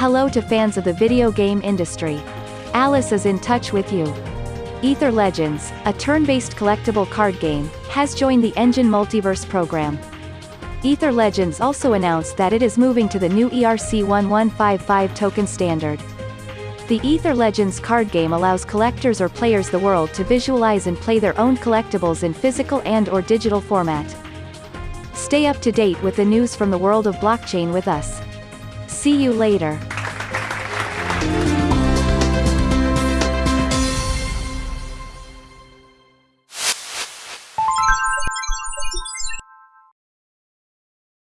Hello to fans of the video game industry. Alice is in touch with you. Ether Legends, a turn-based collectible card game, has joined the Enjin Multiverse program. Ether Legends also announced that it is moving to the new ERC1155 token standard. The Ether Legends card game allows collectors or players the world to visualize and play their own collectibles in physical and or digital format. Stay up to date with the news from the world of blockchain with us. See you later.